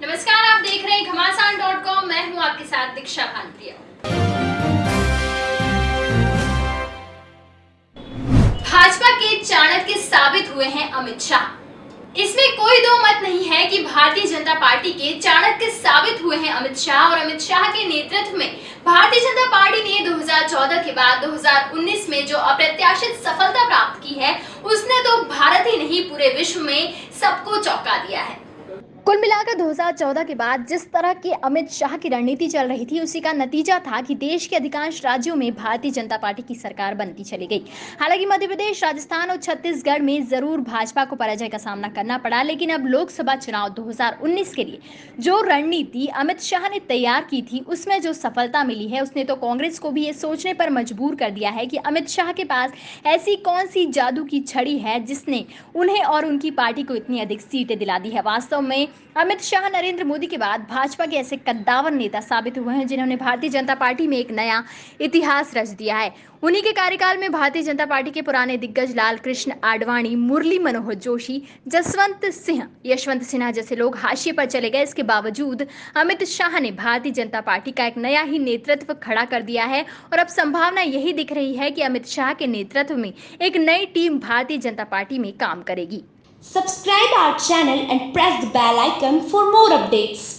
नमस्कार, आप देख रहे हैं घमासान डॉट कॉम। मैं हूँ आपके साथ दीक्षा भानप्रिया। भाजपा के चाणक्य साबित हुए हैं अमित शाह। इसमें कोई दो मत नहीं है कि भारतीय जनता पार्टी के चाणक्य साबित हुए हैं अमित शाह और अमित शाह के नेतृत्व में। भारतीय जनता पार्टी ने 2014 के बाद 2019 में जो अप्रत्याशित सफलता प्राप्त की है, उसने तो भारत ही नहीं, पूरे विश्व में सबको चौंका दिया है। कुल मिलाकर 2014 के बाद जिस तरह की अमित शाह की रणनीति चल रही थी, उसी का नतीजा था कि देश के अधिकांश राज्यों में भारतीय जनता पार्टी की सरकार बनती चली गई। हालाँकि मध्य प्रदेश राजस्थान और छत्तीसगढ़ में ज़रूर भाजपा को पराजय का सामना करना पड़ा, लेकिन अब लोकसभा चुनाव 2019 के लिए जो रणनीति अमित शाह ने तैयार की थी, उसमें जो सफलता मिली है, उसने तो कांग्रेस को भी ये सोचने पर मजबूर कर दिया है कि अमित शाह के पास ऐसी कौन सी जादू की छड़ी है जिसने उन्हें और उनकी पार्टी को इतनी अधिक सीटें दिला दी है। वास्तव में अमित शाह, नरेंद्र मोदी के बाद भाजपा के ऐसे कद्दावर नेता साबित हुए हैं, जिन्होंने भारतीय जनता पार्टी में एक नया इतिहास रच दिया है। उन्हीं के कार्यकाल में भारतीय जनता पार्टी के पुराने दिग्गज लाल कृष्ण आडवाणी, मुरली मनोहर जोशी, जसवंत सिंह, यशवंत सिन्हा जैसे लोग हाशिए पर चले गए। इसके बावजूद अमित शाह ने भारतीय जनता पार्टी का एक नया ही नेतृत्व खड़ा कर दिया है और अब संभावना यही दिख रही है कि अमित शाह के नेतृत्व में एक नई टीम भारतीय जनता पार्टी में काम करेगी। Subscribe our channel and press the bell icon for more updates.